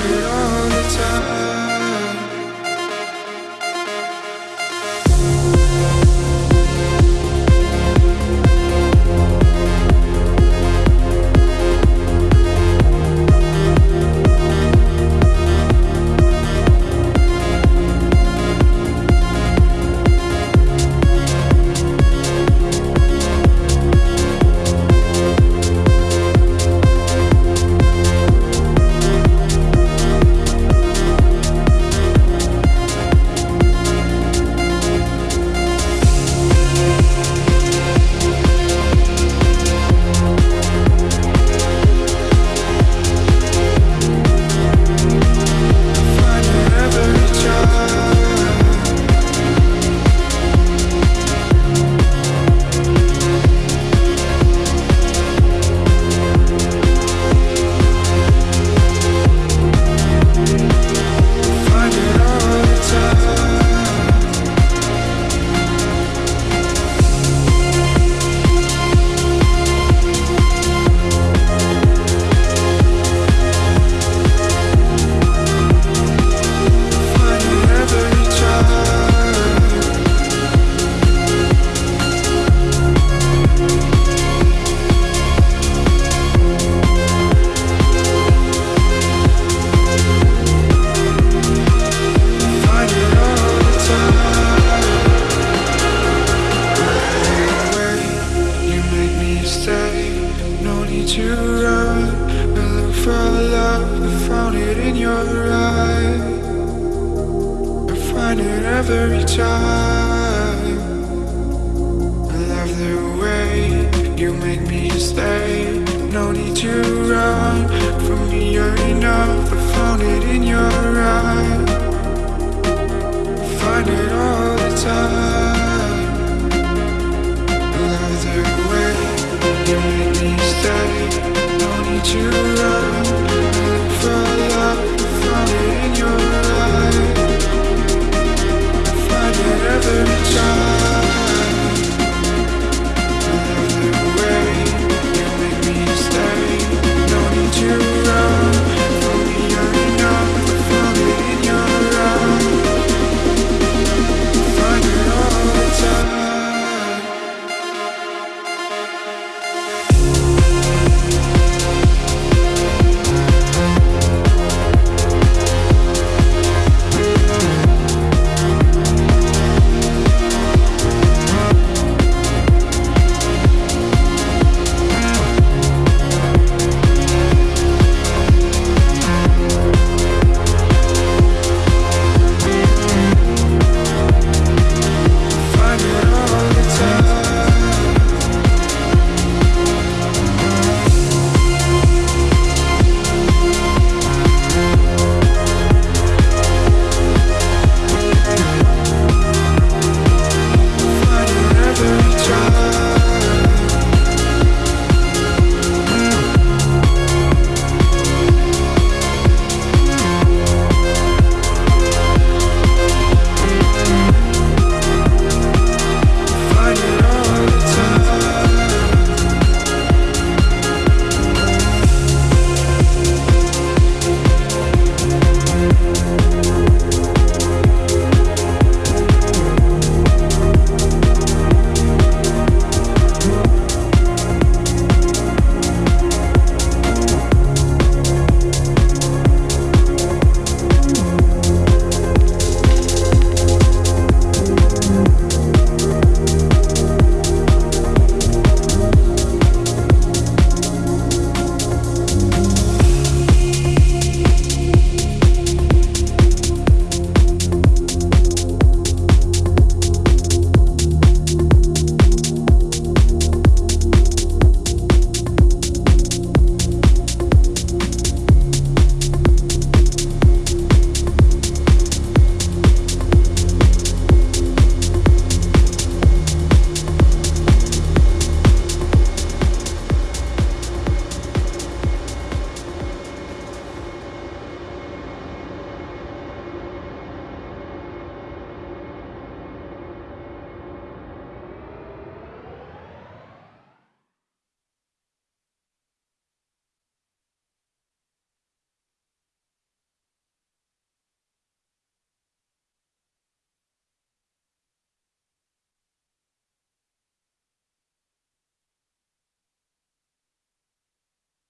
Thank you. I found it in your eyes. I find it every time. I love the way you make me stay. No need to run from me, you're enough. I found it in your eyes. Find it all the time. I love the way you make me stay. No need to run.